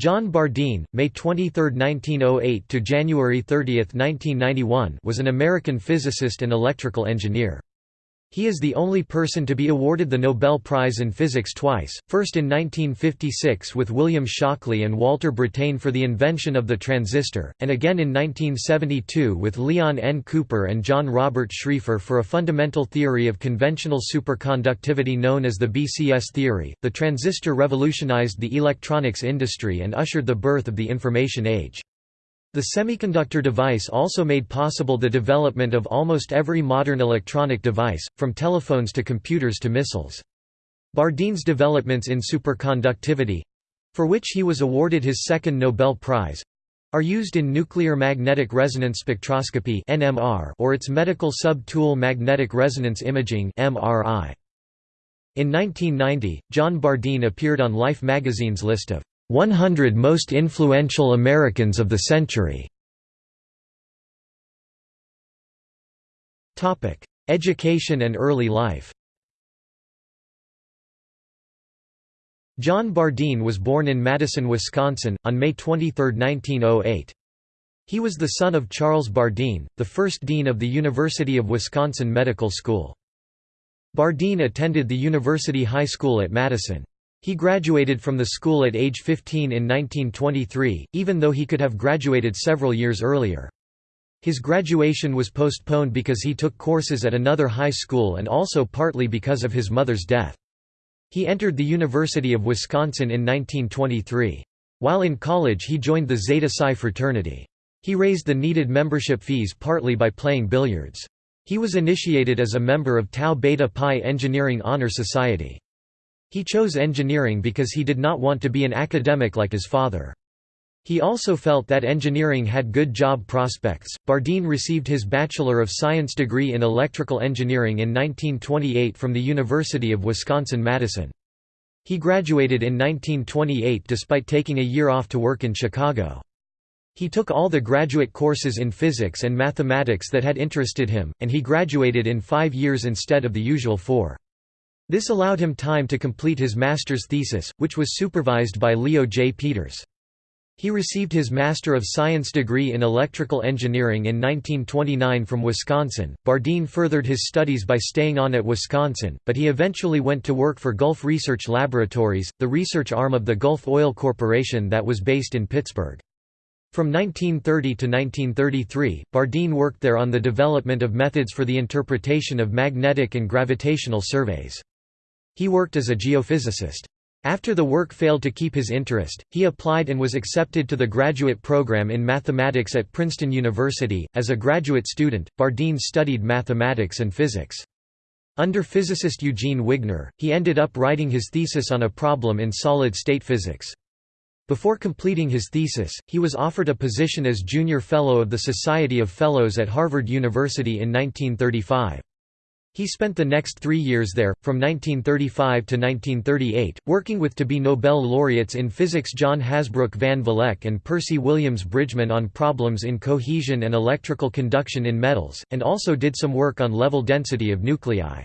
John Bardeen, May 23, 1908 to January 30, 1991, was an American physicist and electrical engineer. He is the only person to be awarded the Nobel Prize in Physics twice, first in 1956 with William Shockley and Walter Brattain for the invention of the transistor, and again in 1972 with Leon N. Cooper and John Robert Schrieffer for a fundamental theory of conventional superconductivity known as the BCS theory. The transistor revolutionized the electronics industry and ushered the birth of the information age. The semiconductor device also made possible the development of almost every modern electronic device, from telephones to computers to missiles. Bardeen's developments in superconductivity—for which he was awarded his second Nobel Prize—are used in nuclear magnetic resonance spectroscopy or its medical sub-tool magnetic resonance imaging In 1990, John Bardeen appeared on Life magazine's list of 100 Most Influential Americans of the Century. Education and early life John Bardeen was born in Madison, Wisconsin, on May 23, 1908. He was the son of Charles Bardeen, the first dean of the University of Wisconsin Medical School. Bardeen attended the University High School at Madison. He graduated from the school at age 15 in 1923, even though he could have graduated several years earlier. His graduation was postponed because he took courses at another high school and also partly because of his mother's death. He entered the University of Wisconsin in 1923. While in college he joined the Zeta Psi fraternity. He raised the needed membership fees partly by playing billiards. He was initiated as a member of Tau Beta Pi Engineering Honor Society. He chose engineering because he did not want to be an academic like his father. He also felt that engineering had good job prospects. Bardeen received his Bachelor of Science degree in electrical engineering in 1928 from the University of Wisconsin-Madison. He graduated in 1928 despite taking a year off to work in Chicago. He took all the graduate courses in physics and mathematics that had interested him, and he graduated in five years instead of the usual four. This allowed him time to complete his master's thesis, which was supervised by Leo J. Peters. He received his Master of Science degree in electrical engineering in 1929 from Wisconsin. Bardeen furthered his studies by staying on at Wisconsin, but he eventually went to work for Gulf Research Laboratories, the research arm of the Gulf Oil Corporation that was based in Pittsburgh. From 1930 to 1933, Bardeen worked there on the development of methods for the interpretation of magnetic and gravitational surveys. He worked as a geophysicist. After the work failed to keep his interest, he applied and was accepted to the graduate program in mathematics at Princeton University. As a graduate student, Bardeen studied mathematics and physics. Under physicist Eugene Wigner, he ended up writing his thesis on a problem in solid-state physics. Before completing his thesis, he was offered a position as junior fellow of the Society of Fellows at Harvard University in 1935. He spent the next three years there, from 1935 to 1938, working with to-be Nobel laureates in physics John Hasbrouck Van Vleck and Percy Williams Bridgman on problems in cohesion and electrical conduction in metals, and also did some work on level density of nuclei.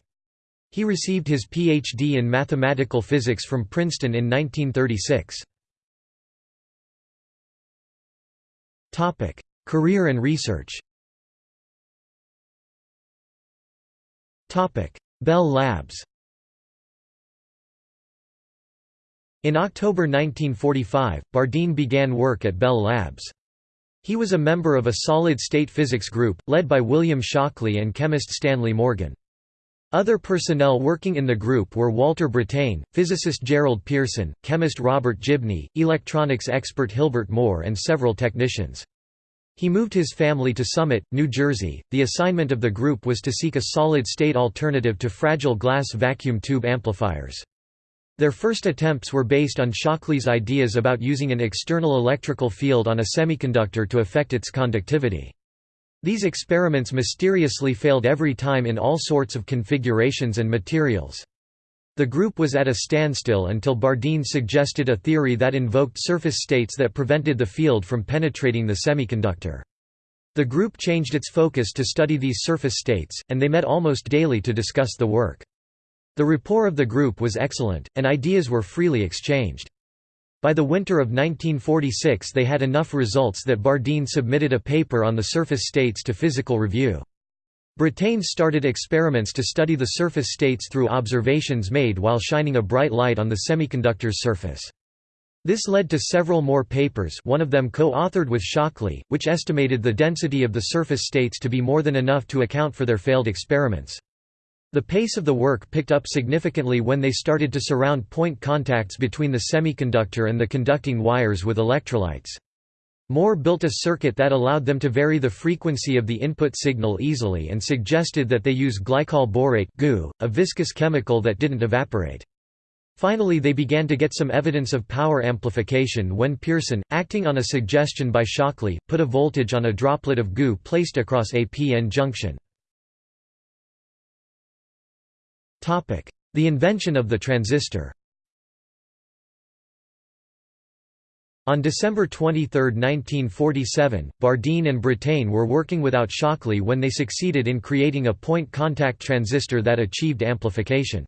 He received his Ph.D. in mathematical physics from Princeton in 1936. Career and research Bell Labs In October 1945, Bardeen began work at Bell Labs. He was a member of a solid-state physics group, led by William Shockley and chemist Stanley Morgan. Other personnel working in the group were Walter Brattain, physicist Gerald Pearson, chemist Robert Gibney, electronics expert Hilbert Moore and several technicians. He moved his family to Summit, New Jersey. The assignment of the group was to seek a solid state alternative to fragile glass vacuum tube amplifiers. Their first attempts were based on Shockley's ideas about using an external electrical field on a semiconductor to affect its conductivity. These experiments mysteriously failed every time in all sorts of configurations and materials. The group was at a standstill until Bardeen suggested a theory that invoked surface states that prevented the field from penetrating the semiconductor. The group changed its focus to study these surface states, and they met almost daily to discuss the work. The rapport of the group was excellent, and ideas were freely exchanged. By the winter of 1946 they had enough results that Bardeen submitted a paper on the surface states to Physical Review. Brattain started experiments to study the surface states through observations made while shining a bright light on the semiconductor's surface. This led to several more papers one of them co-authored with Shockley, which estimated the density of the surface states to be more than enough to account for their failed experiments. The pace of the work picked up significantly when they started to surround point contacts between the semiconductor and the conducting wires with electrolytes. Moore built a circuit that allowed them to vary the frequency of the input signal easily and suggested that they use glycol borate goo, a viscous chemical that didn't evaporate. Finally they began to get some evidence of power amplification when Pearson, acting on a suggestion by Shockley, put a voltage on a droplet of goo placed across a p-n junction. The invention of the transistor On December 23, 1947, Bardeen and Brattain were working without Shockley when they succeeded in creating a point contact transistor that achieved amplification.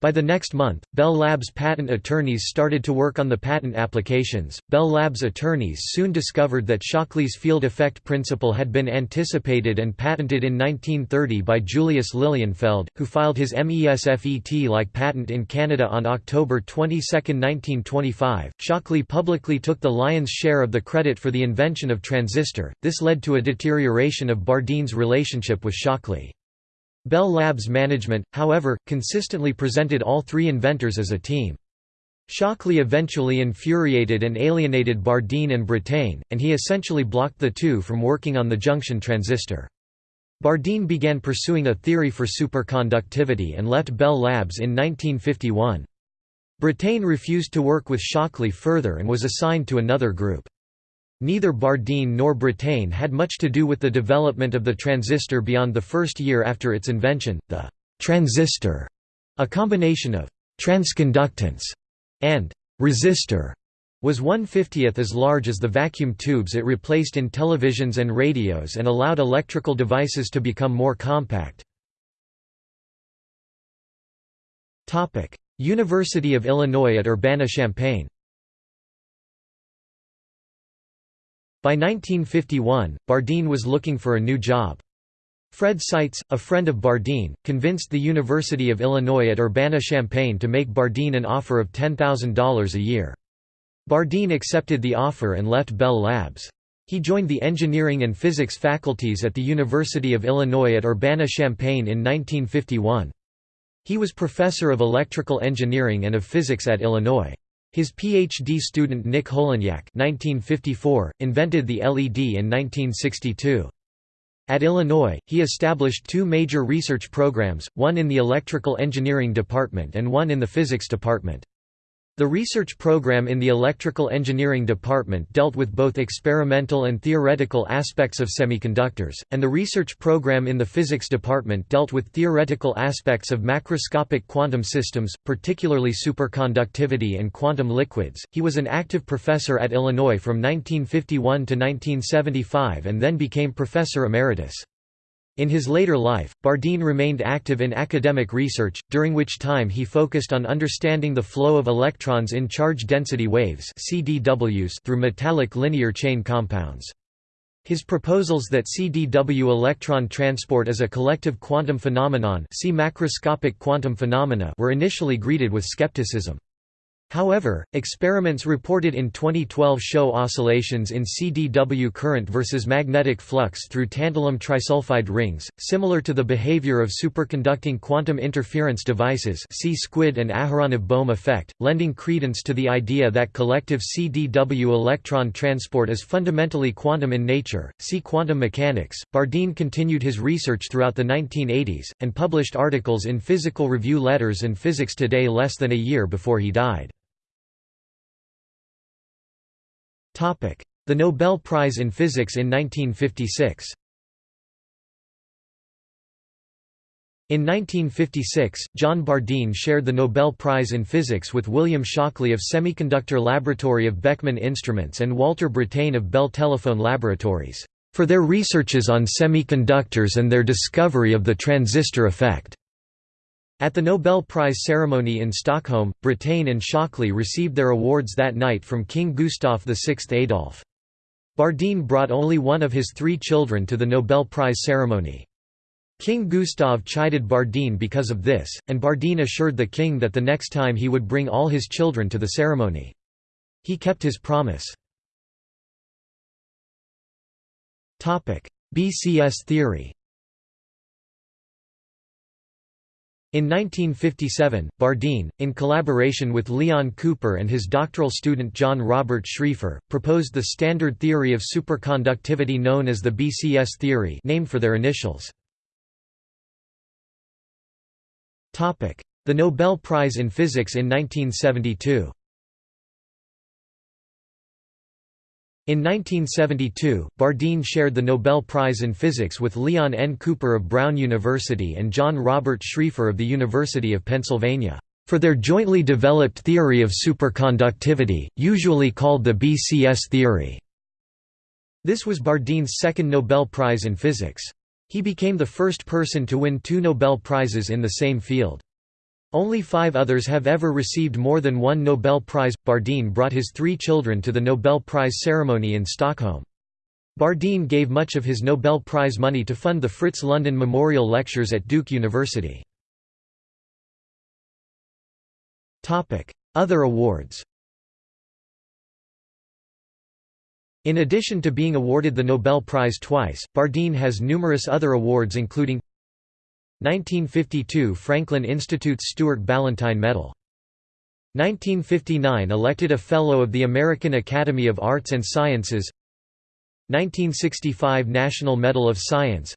By the next month, Bell Labs patent attorneys started to work on the patent applications. Bell Labs attorneys soon discovered that Shockley's field effect principle had been anticipated and patented in 1930 by Julius Lilienfeld, who filed his MESFET-like patent in Canada on October 22, 1925. Shockley publicly took the lion's share of the credit for the invention of transistor. This led to a deterioration of Bardeen's relationship with Shockley. Bell Labs management, however, consistently presented all three inventors as a team. Shockley eventually infuriated and alienated Bardeen and Brattain, and he essentially blocked the two from working on the junction transistor. Bardeen began pursuing a theory for superconductivity and left Bell Labs in 1951. Brattain refused to work with Shockley further and was assigned to another group. Neither Bardeen nor Brattain had much to do with the development of the transistor beyond the first year after its invention. The transistor, a combination of transconductance and resistor, was one-fiftieth as large as the vacuum tubes it replaced in televisions and radios and allowed electrical devices to become more compact. University of Illinois at Urbana-Champaign By 1951, Bardeen was looking for a new job. Fred Seitz, a friend of Bardeen, convinced the University of Illinois at Urbana-Champaign to make Bardeen an offer of $10,000 a year. Bardeen accepted the offer and left Bell Labs. He joined the engineering and physics faculties at the University of Illinois at Urbana-Champaign in 1951. He was professor of electrical engineering and of physics at Illinois. His PhD student Nick Holonyak invented the LED in 1962. At Illinois, he established two major research programs, one in the electrical engineering department and one in the physics department. The research program in the Electrical Engineering Department dealt with both experimental and theoretical aspects of semiconductors, and the research program in the Physics Department dealt with theoretical aspects of macroscopic quantum systems, particularly superconductivity and quantum liquids. He was an active professor at Illinois from 1951 to 1975 and then became professor emeritus. In his later life, Bardeen remained active in academic research, during which time he focused on understanding the flow of electrons in charge-density waves through metallic linear chain compounds. His proposals that CDW electron transport is a collective quantum phenomenon see macroscopic quantum phenomena were initially greeted with skepticism. However, experiments reported in 2012 show oscillations in CDW current versus magnetic flux through tantalum trisulfide rings, similar to the behavior of superconducting quantum interference devices see SQUID and Aharonov-Bohm effect, lending credence to the idea that collective CDW electron transport is fundamentally quantum in nature. See quantum mechanics. Bardeen continued his research throughout the 1980s, and published articles in Physical Review Letters and Physics Today less than a year before he died. The Nobel Prize in Physics in 1956 In 1956, John Bardeen shared the Nobel Prize in Physics with William Shockley of Semiconductor Laboratory of Beckman Instruments and Walter Brattain of Bell Telephone Laboratories, "...for their researches on semiconductors and their discovery of the transistor effect." At the Nobel Prize ceremony in Stockholm, Brattain and Shockley received their awards that night from King Gustav VI Adolf. Bardeen brought only one of his three children to the Nobel Prize ceremony. King Gustav chided Bardeen because of this, and Bardeen assured the king that the next time he would bring all his children to the ceremony. He kept his promise. BCS theory In 1957, Bardeen, in collaboration with Leon Cooper and his doctoral student John Robert Schrieffer, proposed the standard theory of superconductivity known as the BCS theory named for their initials. The Nobel Prize in Physics in 1972 In 1972, Bardeen shared the Nobel Prize in Physics with Leon N. Cooper of Brown University and John Robert Schrieffer of the University of Pennsylvania, for their jointly developed theory of superconductivity, usually called the BCS theory. This was Bardeen's second Nobel Prize in Physics. He became the first person to win two Nobel Prizes in the same field. Only five others have ever received more than one Nobel Prize. Bardeen brought his three children to the Nobel Prize ceremony in Stockholm. Bardeen gave much of his Nobel Prize money to fund the Fritz London Memorial Lectures at Duke University. Other awards In addition to being awarded the Nobel Prize twice, Bardeen has numerous other awards including 1952 Franklin Institute's Stuart Ballantine Medal. 1959 elected a Fellow of the American Academy of Arts and Sciences. 1965 National Medal of Science.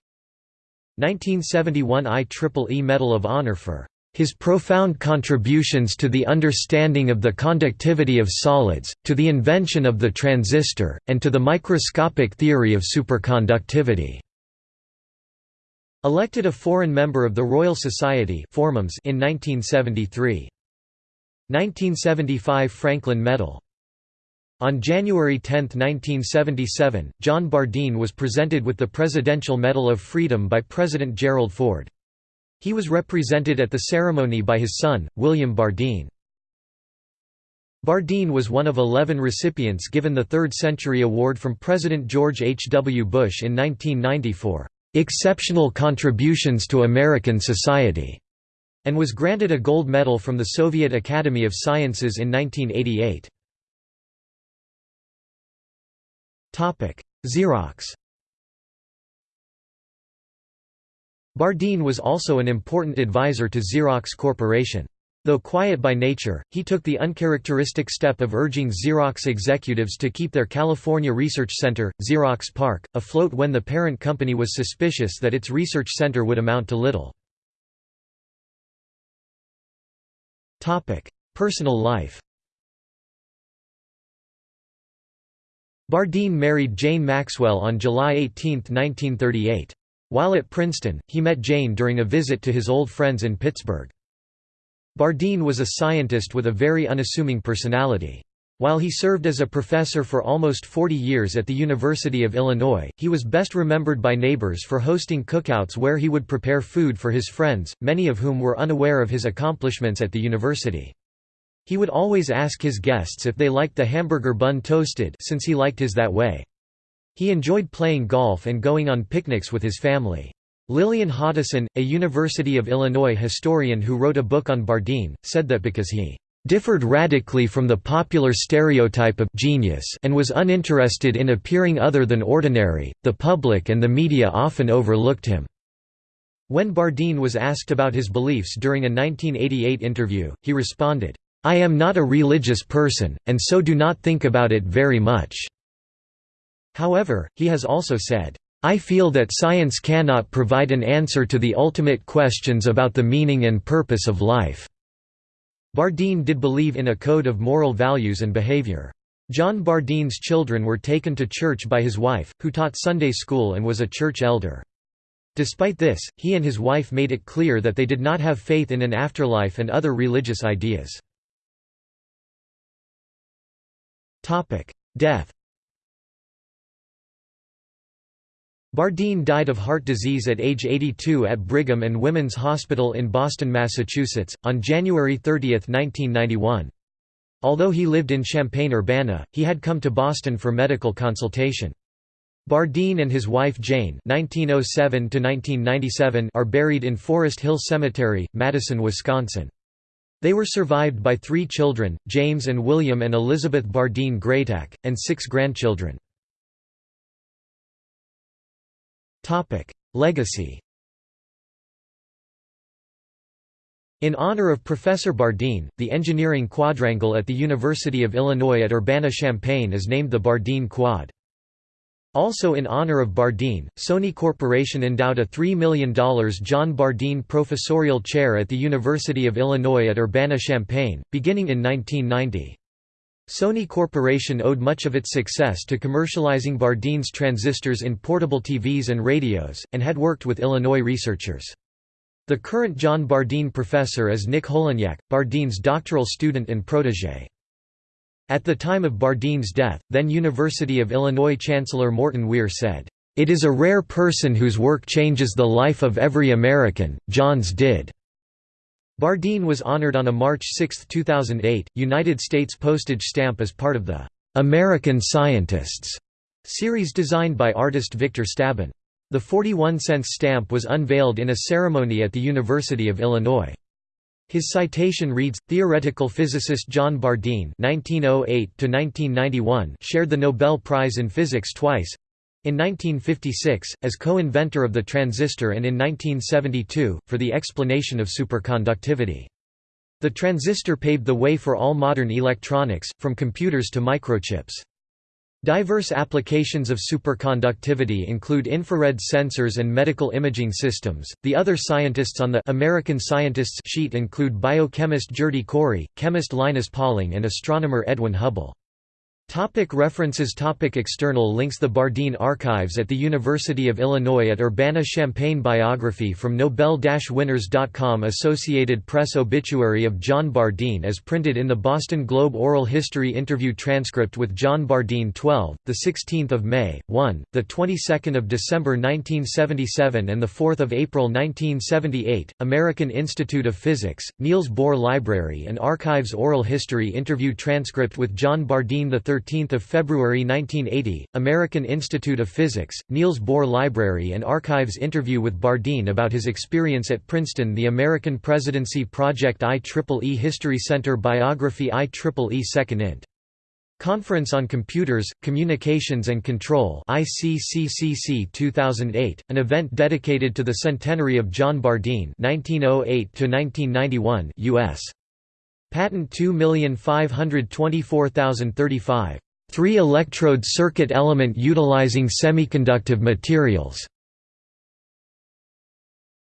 1971 IEEE Medal of Honor for his profound contributions to the understanding of the conductivity of solids, to the invention of the transistor, and to the microscopic theory of superconductivity. Elected a foreign member of the Royal Society in 1973. 1975 Franklin Medal. On January 10, 1977, John Bardeen was presented with the Presidential Medal of Freedom by President Gerald Ford. He was represented at the ceremony by his son, William Bardeen. Bardeen was one of 11 recipients given the Third Century Award from President George H. W. Bush in 1994 exceptional contributions to American society, and was granted a gold medal from the Soviet Academy of Sciences in 1988. Xerox Bardeen was also an important advisor to Xerox Corporation. Though quiet by nature, he took the uncharacteristic step of urging Xerox executives to keep their California research center, Xerox PARC, afloat when the parent company was suspicious that its research center would amount to little. Personal life Bardeen married Jane Maxwell on July 18, 1938. While at Princeton, he met Jane during a visit to his old friends in Pittsburgh. Bardeen was a scientist with a very unassuming personality. While he served as a professor for almost 40 years at the University of Illinois, he was best remembered by neighbors for hosting cookouts where he would prepare food for his friends, many of whom were unaware of his accomplishments at the university. He would always ask his guests if they liked the hamburger bun toasted since he liked his that way. He enjoyed playing golf and going on picnics with his family. Lillian Hoddeson, a University of Illinois historian who wrote a book on Bardeen, said that because he differed radically from the popular stereotype of genius and was uninterested in appearing other than ordinary, the public and the media often overlooked him. When Bardeen was asked about his beliefs during a 1988 interview, he responded, "'I am not a religious person, and so do not think about it very much." However, he has also said, I feel that science cannot provide an answer to the ultimate questions about the meaning and purpose of life." Bardeen did believe in a code of moral values and behavior. John Bardeen's children were taken to church by his wife, who taught Sunday school and was a church elder. Despite this, he and his wife made it clear that they did not have faith in an afterlife and other religious ideas. Death Bardeen died of heart disease at age 82 at Brigham and Women's Hospital in Boston, Massachusetts, on January 30, 1991. Although he lived in Champaign-Urbana, he had come to Boston for medical consultation. Bardeen and his wife Jane (1907–1997) are buried in Forest Hill Cemetery, Madison, Wisconsin. They were survived by three children, James and William and Elizabeth Bardeen Greytak, and six grandchildren. Legacy In honor of Professor Bardeen, the engineering quadrangle at the University of Illinois at Urbana-Champaign is named the Bardeen Quad. Also in honor of Bardeen, Sony Corporation endowed a $3 million John Bardeen Professorial Chair at the University of Illinois at Urbana-Champaign, beginning in 1990. Sony Corporation owed much of its success to commercializing Bardeen's transistors in portable TVs and radios, and had worked with Illinois researchers. The current John Bardeen Professor is Nick Holonyak, Bardeen's doctoral student and protégé. At the time of Bardeen's death, then University of Illinois Chancellor Morton Weir said, "...it is a rare person whose work changes the life of every American, John's did." Bardeen was honored on a March 6, 2008, United States postage stamp as part of the "'American Scientists' series designed by artist Victor Stabin. The 41 cents stamp was unveiled in a ceremony at the University of Illinois. His citation reads, Theoretical physicist John Bardeen (1908–1991) shared the Nobel Prize in Physics twice. In 1956, as co-inventor of the transistor and in 1972, for the explanation of superconductivity. The transistor paved the way for all modern electronics, from computers to microchips. Diverse applications of superconductivity include infrared sensors and medical imaging systems. The other scientists on the American Scientists sheet include biochemist Gerty Cori, chemist Linus Pauling, and astronomer Edwin Hubble. Topic references. Topic External links. The Bardeen Archives at the University of Illinois at Urbana-Champaign Biography from Nobel-Winners.com Associated Press Obituary of John Bardeen as printed in the Boston Globe Oral History Interview Transcript with John Bardeen 12, 16 May, 1, 22 December 1977 and 4 April 1978, American Institute of Physics, Niels Bohr Library and Archives Oral History Interview Transcript with John Bardeen 13 13 February 1980, American Institute of Physics, Niels Bohr Library and Archives interview with Bardeen about his experience at Princeton The American Presidency Project IEEE History Center Biography IEEE 2nd int. Conference on Computers, Communications and Control ICCCC 2008, an event dedicated to the centenary of John Bardeen 1908 U.S. Patent 2524035. Three-electrode circuit element utilizing semiconductive materials.